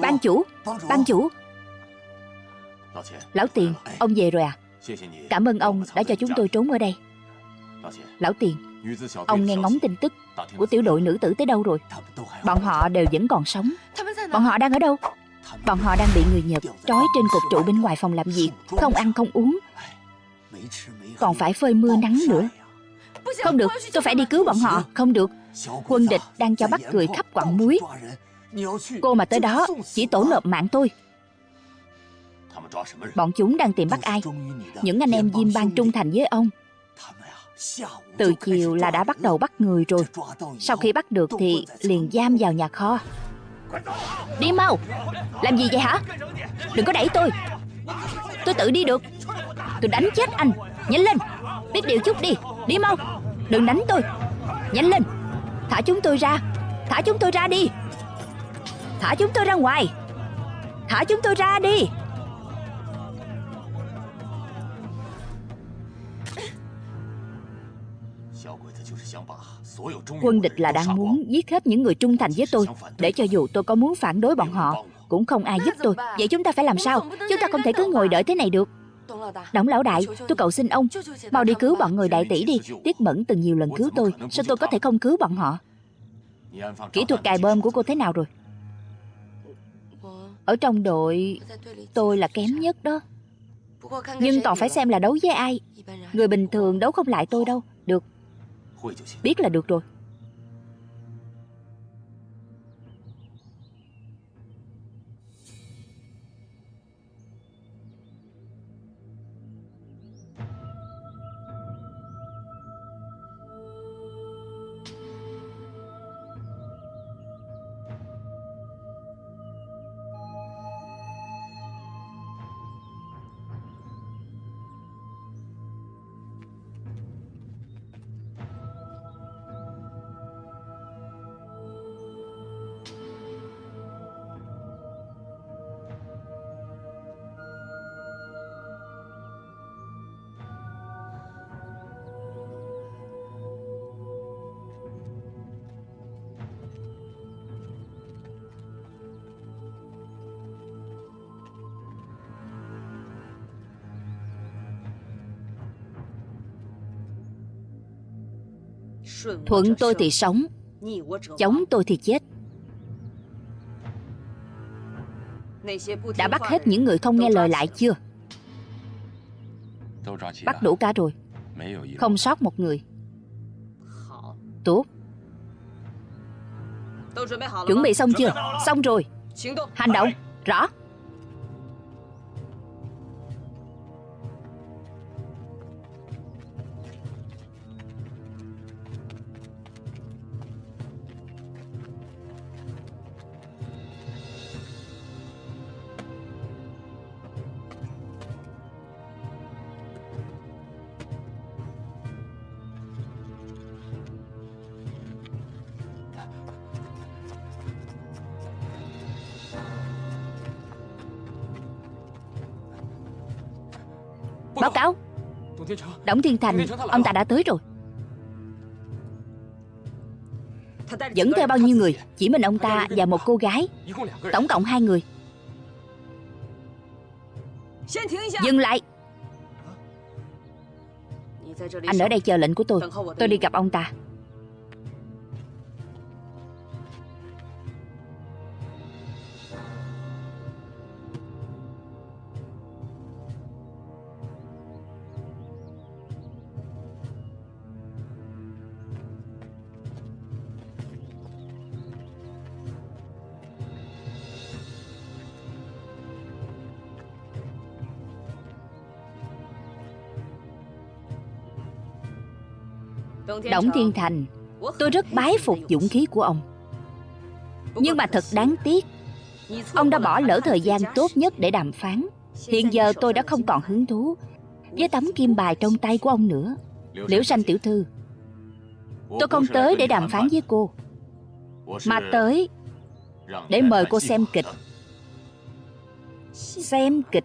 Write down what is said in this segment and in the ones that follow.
Ban chủ. Ban chủ. Lão tiền Ông về rồi à? Cảm ơn ông đã cho chúng tôi trốn ở đây. Lão tiền Ông nghe ngóng tin tức Của tiểu đội nữ tử tới đâu rồi? Bọn họ đều vẫn còn sống. Bọn họ đang ở đâu? Bọn họ đang bị người Nhật trói trên cột trụ bên ngoài phòng làm việc Không ăn không uống. Còn phải phơi mưa nắng nữa. Không được tôi phải đi cứu bọn họ. Không được. Quân địch đang cho bắt người khắp quặng muối Cô mà tới đó Chỉ tổ nộp mạng tôi。Bọn chúng đang tìm bắt ai Những anh em Diêm Bang trung thành với ông。Từ chiều là đã bắt đầu bắt người rồi。Sau khi bắt được thì liền giam vào nhà kho Đi mau Làm gì vậy hả Đừng có đẩy tôi。Tôi tự đi được。Tôi đánh chết anh Nhanh lên Biết điều chút đi。Đi mau Đừng đánh tôi。Nhanh lên Thả chúng tôi ra Thả chúng tôi ra đi Thả chúng tôi ra ngoài. Thả chúng tôi ra đi. Quân địch là đang muốn giết hết những người trung thành với tôi. Để cho dù tôi có muốn phản đối bọn họ, Cũng không ai giúp tôi. Vậy chúng ta phải làm sao? Chúng ta không thể cứ ngồi đợi thế này được. Đổng lão đại, Tôi cầu xin ông, Mau đi cứu bọn người đại tỷ đi. Tiết mẫn từng nhiều lần cứu tôi, Sao tôi có thể không cứu bọn họ? Kỹ thuật cài bơm của cô thế nào rồi? Ở trong đội Tôi là kém nhất đó. Nhưng còn phải xem là đấu với ai. Người bình thường đấu không lại tôi đâu. Được. Biết là được rồi. Thuận tôi thì sống Chống tôi thì chết. Đã bắt hết những người không nghe lời lại chưa? Bắt đủ cả rồi. Không sót một người. Tốt. Chuẩn bị xong chưa? Xong rồi. Hành động. Rõ. Báo cáo. Đổng Thiên Thành Ông ta đã tới rồi. Dẫn theo bao nhiêu người Chỉ mình ông ta và một cô gái Tổng cộng hai người. Dừng lại. Anh ở đây chờ lệnh của tôi Tôi. đi gặp ông ta Đổng Thiên Thành, Tôi rất bái phục dũng khí của ông. Nhưng mà thật đáng tiếc, Ông đã bỏ lỡ thời gian tốt nhất để đàm phán. Hiện giờ tôi đã không còn hứng thú Với tấm kim bài trong tay của ông nữa. Liễu sanh tiểu thư, Tôi không tới để đàm phán với cô, Mà tới Để mời cô xem kịch. Xem kịch.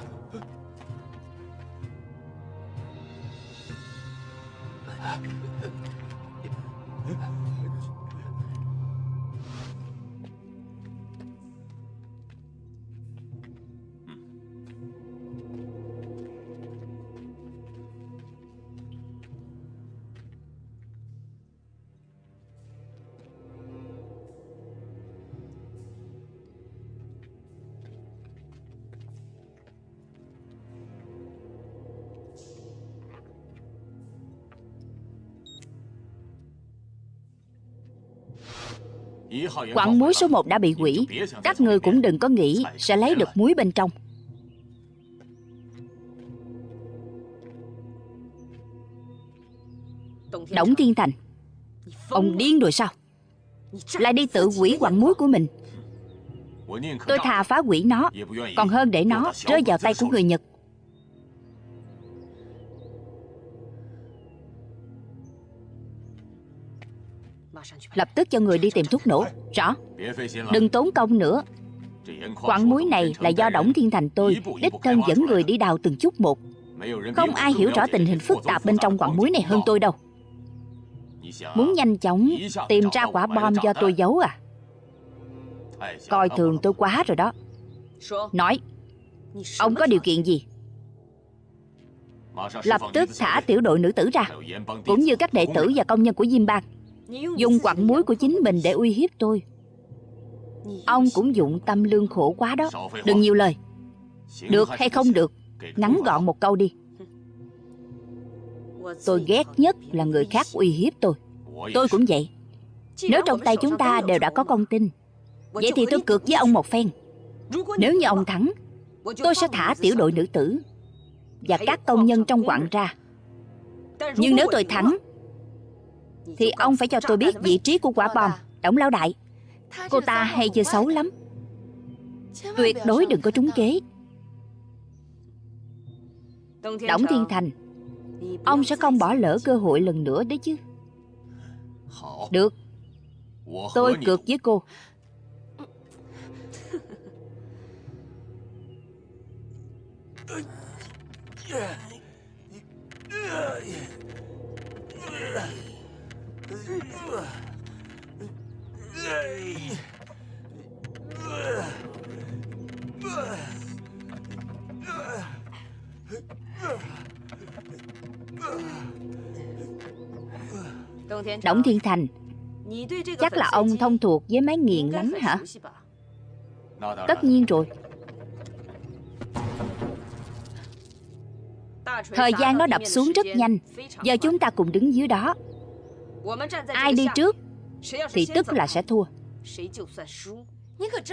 Quặng muối số 1 đã bị hủy. Các người cũng đừng có nghĩ Sẽ lấy được muối bên trong. Đổng Thiên Thành, Ông điên rồi sao? Lại đi tự hủy quặng muối của mình. Tôi thà phá hủy nó, Còn hơn để nó rơi vào tay của người Nhật. Lập tức cho người đi tìm thuốc nổ. Rõ. Đừng tốn công nữa. Quặng muối này là do Đổng Thiên Thành tôi, Đích thân dẫn người đi đào từng chút một. Không ai hiểu rõ tình hình phức tạp bên trong quặng muối này hơn tôi đâu. Muốn nhanh chóng tìm ra quả bom do tôi giấu à? Coi thường tôi quá rồi đó. Nói, Ông có điều kiện gì? Lập tức thả tiểu đội nữ tử ra, Cũng như các đệ tử và công nhân của Diêm Bang. Dùng quặng muối của chính mình để uy hiếp tôi. Ông cũng dụng tâm lương khổ quá đó. Đừng nhiều lời. Được hay không được, Ngắn gọn một câu đi. Tôi ghét nhất là người khác uy hiếp tôi. Tôi cũng vậy. Nếu trong tay chúng ta đều đã có con tin, Vậy thì tôi cược với ông một phen. Nếu như ông thắng, Tôi sẽ thả tiểu đội nữ tử Và các công nhân trong quặng ra. Nhưng nếu tôi thắng thì ông phải cho tôi biết vị trí của quả bom, Đổng lão đại. Cô ta hay chơi xấu lắm. Tuyệt đối đừng có trúng kế. Đổng Thiên Thành, Ông sẽ không bỏ lỡ cơ hội lần nữa đấy chứ. Được. Tôi cược với cô. Đổng Thiên Thành, Chắc là ông thông thuộc với máy nghiền lắm hả? Tất nhiên rồi. Thời gian nó đập xuống rất nhanh. Giờ chúng ta cùng đứng dưới đó. Ai đi trước Thì tức là sẽ thua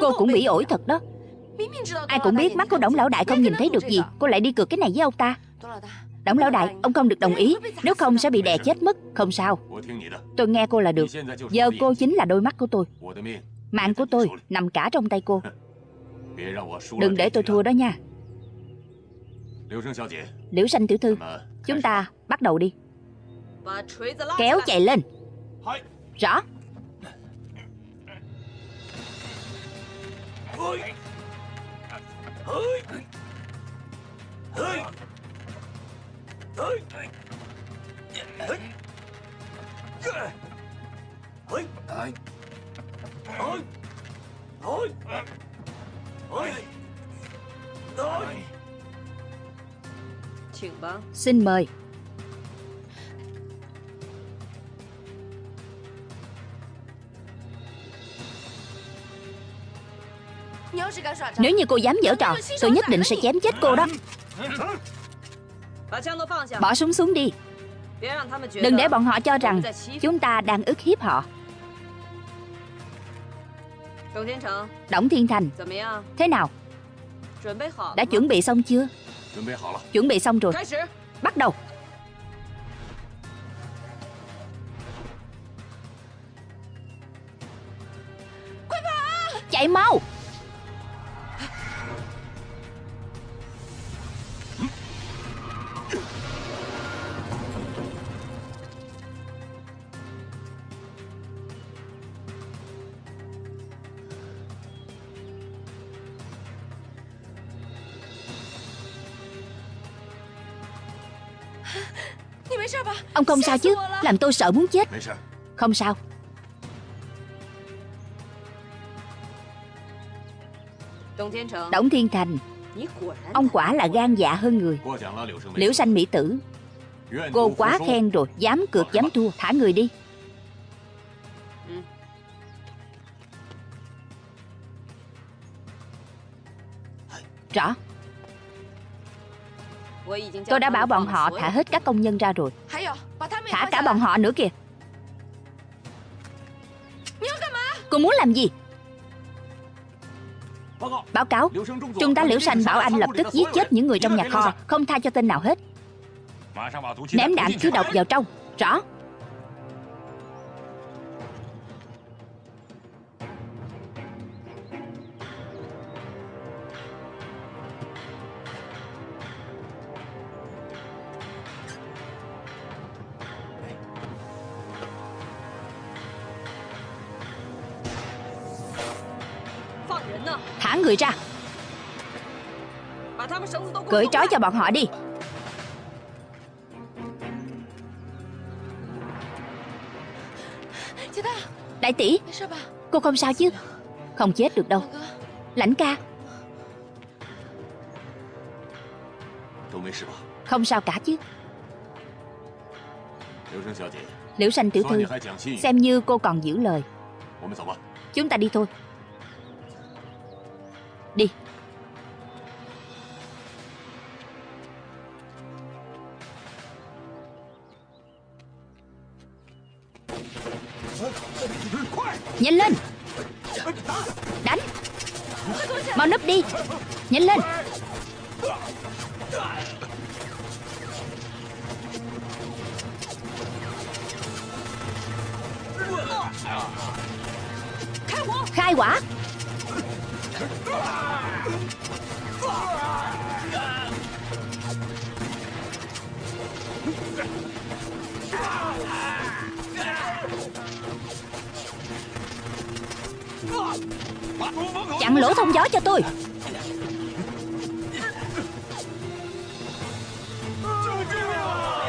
Cô cũng bị ổi thật đó！Ai cũng biết mắt của Đổng Lão Đại không nhìn thấy được gì Cô lại đi cược cái này với ông ta Đổng Lão Đại Ông không được đồng ý Nếu không sẽ bị đè chết mất Không sao Tôi nghe cô là được Giờ cô chính là đôi mắt của tôi。Mạng của tôi nằm cả trong tay cô。Đừng để tôi thua đó nha Liễu Sanh tiểu thư Chúng ta bắt đầu đi Kéo chạy lên. Rõ. Xin mời Nếu như cô dám dở trò, Tôi nhất định sẽ chém chết cô đó. Bỏ súng xuống đi. Đừng để bọn họ cho rằng Chúng ta đang ức hiếp họ. Đổng Thiên Thành, Thế nào? Đã chuẩn bị xong chưa? Chuẩn bị xong rồi. Bắt đầu. Chạy mau. Ông không sao chứ Làm tôi sợ muốn chết. Không sao. Đổng Thiên Thành. Ông quả là gan dạ hơn người. Liễu sanh mỹ tử. Cô quá khen rồi Dám cược dám thua Thả người đi Tôi đã bảo bọn họ thả hết các công nhân ra rồi. Thả cả bọn họ nữa kìa. Cô muốn làm gì? Báo cáo. Trung tá Liễu Sanh bảo anh lập tức giết chết những người trong nhà kho, Không tha cho tên nào hết. Ném đạn thứ độc vào trong. Rõ. Người ra. Cởi trói cho bọn họ đi. Đại tỷ, Cô không sao chứ? Không chết được đâu. Lãnh ca. Không sao cả chứ. Liễu sanh tiểu thư, Xem như cô còn giữ lời. Chúng ta đi thôi. Hai quả? Chặn lỗ thông gió cho tôi.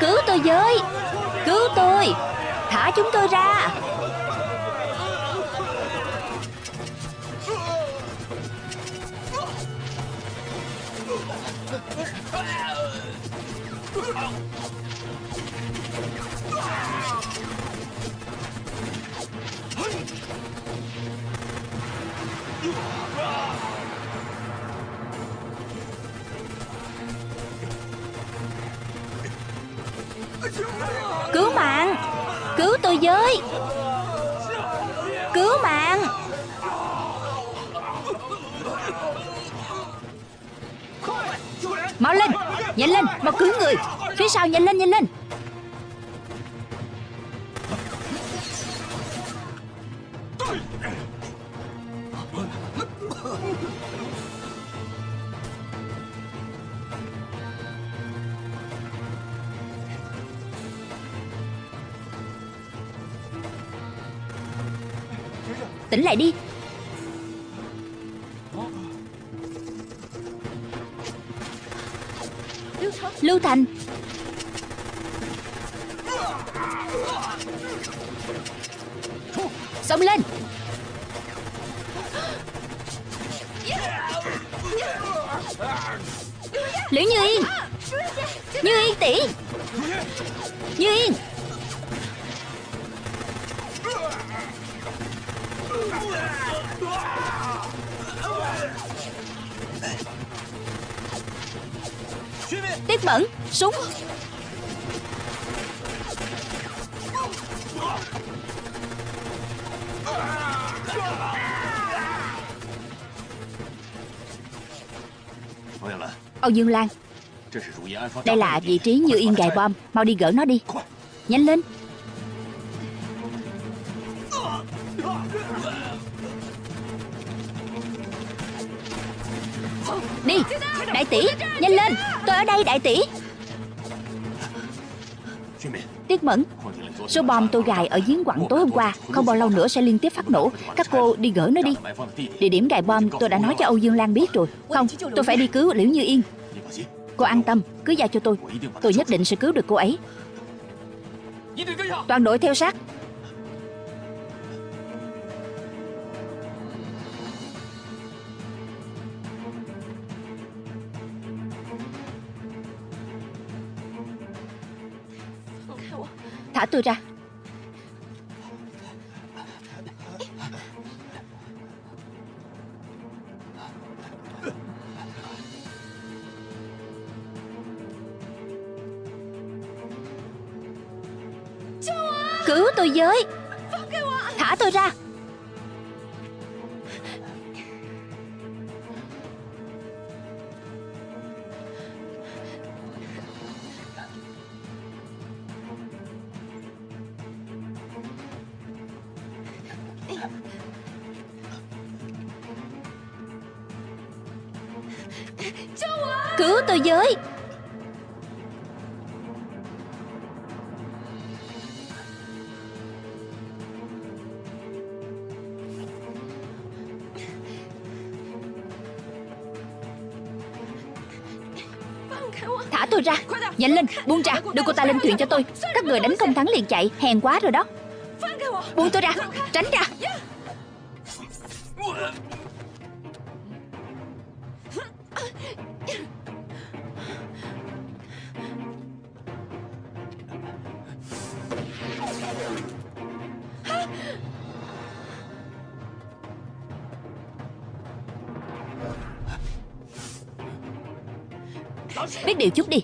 Cứu tôi với. Cứu tôi. Thả chúng tôi ra. Cứu mạng! Cứu tôi với! Cứu mạng! Mau lên, Nhanh lên, Mau cứu người. Phía sau nhanh lên nhanh lên. Tỉnh lại đi. Lưu Thành. Xông lên. Tiết Mẫn Súng. Âu Dương Lan, Đây là vị trí như yên gài bom. Mau đi gỡ nó đi. Nhanh lên. Đi. Đại tỷ, Nhanh lên ở đây, đại tỷ. Tiết Mẫn, Số bom tôi gài ở giếng quặng tối hôm qua, Không bao lâu nữa sẽ liên tiếp phát nổ. Các cô đi gỡ nó đi. Địa điểm gài bom tôi đã nói cho Âu Dương Lan biết rồi. Không, tôi phải đi cứu Liễu Như Yên. Cô an tâm, Cứ giao cho tôi. Tôi nhất định sẽ cứu được cô ấy. Toàn đội theo sát. Thả tôi ra. Cứu tôi với. Thả tôi ra tôi với. Thả tôi ra. Nhanh lên, Buông ra. Đưa cô ta lên thuyền cho tôi. Các người đánh không thắng liền chạy. Hèn quá rồi đó. Buông tôi ra. Tránh ra. Biết điều chút đi.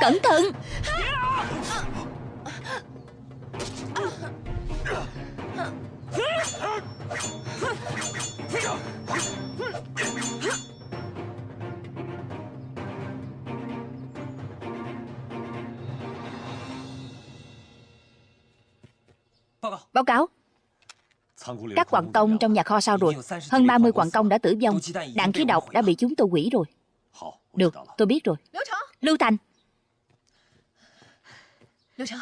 Cẩn thận. Báo cáo. Các quặng công trong nhà kho sao rồi Hơn 30 quặng công đã tử vong. Đạn khí độc đã bị chúng tôi hủy rồi. Được, tôi biết rồi. Lưu Thành.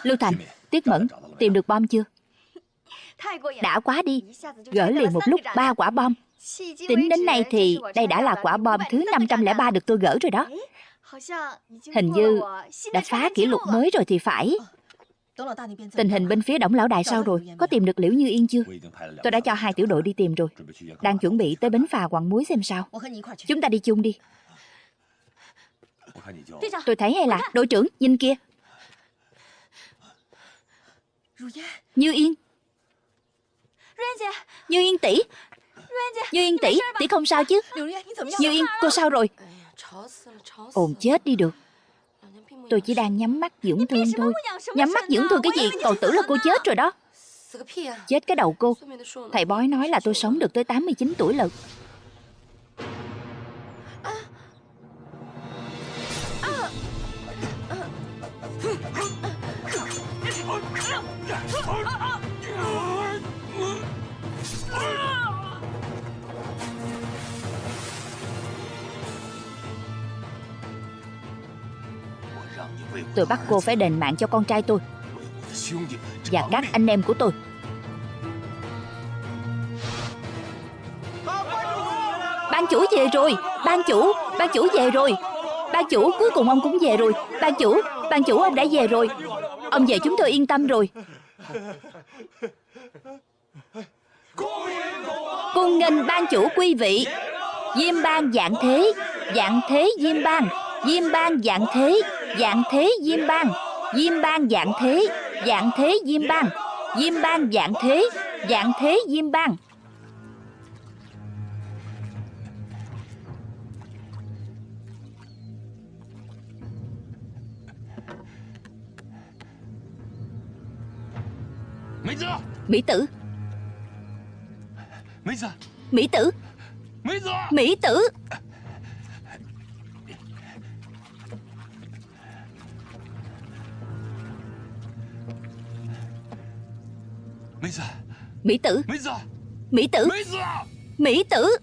Lưu Thành, Tiết Mẫn, tìm được bom chưa? Đã quá đi Gỡ liền một lúc ba quả bom. Tính đến nay thì đây đã là quả bom thứ 503 được tôi gỡ rồi đó. Hình như đã phá kỷ lục mới rồi thì phải. Tình hình bên phía Đổng Lão Đại sao rồi? Có tìm được Liễu Như Yên chưa? Tôi đã cho hai tiểu đội đi tìm rồi. Đang chuẩn bị tới bến phà quặng muối xem sao. Chúng ta đi chung đi. Tôi thấy hay là Đội trưởng, nhìn kia. Như Yên. Như Yên tỷ. Như Yên tỷ, tỷ không sao chứ? Như Yên, cô sao rồi? Ồn chết đi được. Tôi chỉ đang nhắm mắt dưỡng thương thôi. Nhắm mắt dưỡng thương cái gì? Còn tưởng là cô chết rồi đó. Chết cái đầu cô. Thầy bói nói là tôi sống được tới 89 tuổi lận Tôi bắt cô phải đền mạng cho con trai tôi. Và các anh em của tôi. Ban chủ về rồi Ban chủ, ban chủ về rồi. Ban chủ cuối cùng ông cũng về rồi. Ban chủ, ban chủ ông đã về rồi. Ông về chúng tôi yên tâm rồi. Cung nghênh ban chủ quý vị, Diêm ban dạng thế Dạng thế diêm ban Diêm ban dạng thế Dạng thế diêm ban Diêm ban dạng thế Dạng thế diêm ban Diêm ban dạng thế Dạng thế diêm ban Mỹ tử. Mỹ tử. Mỹ tử. Mỹ tử. Mỹ tử. Mỹ tử. Mỹ tử.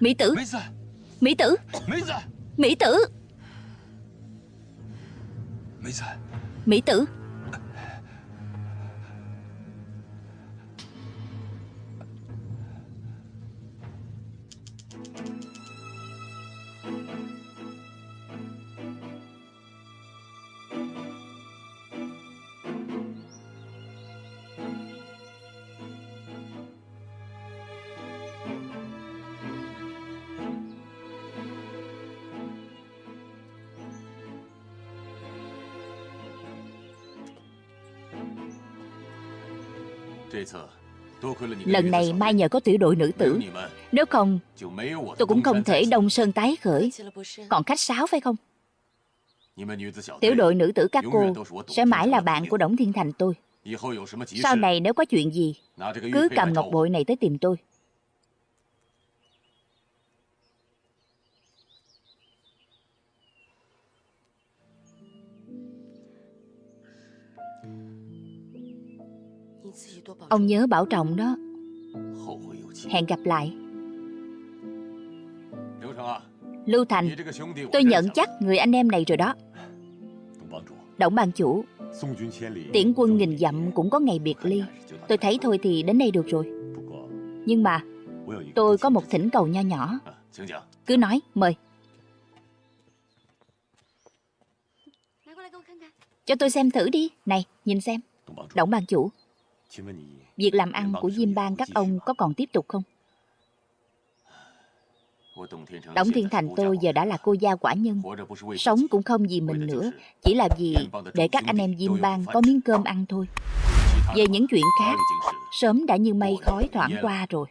Mỹ tử Mỹ tử. Mỹ tử. Mỹ tử Lần này mai nhờ có tiểu đội nữ tử. Nếu không Tôi cũng không thể đông sơn tái khởi. Còn khách sáo phải không? Tiểu đội nữ tử các cô Sẽ mãi là bạn của Đổng Thiên Thành tôi. Sau này nếu có chuyện gì Cứ cầm ngọc bội này tới tìm tôi Ông nhớ bảo trọng đó. Hẹn gặp lại. Lưu Thành Tôi nhận chắc người anh em này rồi đó. Động ban chủ Tiễn quân nghìn dặm cũng có ngày biệt ly. Tôi thấy thôi thì đến đây được rồi. Nhưng mà Tôi có một thỉnh cầu nho nhỏ. Cứ nói, mời. Cho tôi xem thử đi. Này, nhìn xem. Động ban chủ. Việc làm ăn của Diêm Bang các ông có còn tiếp tục không? Đổng Thiên Thành tôi giờ đã là cô gia quả nhân. Sống cũng không vì mình nữa, Chỉ là vì để các anh em Diêm Bang có miếng cơm ăn thôi. Về những chuyện khác, Sớm đã như mây khói thoảng qua rồi.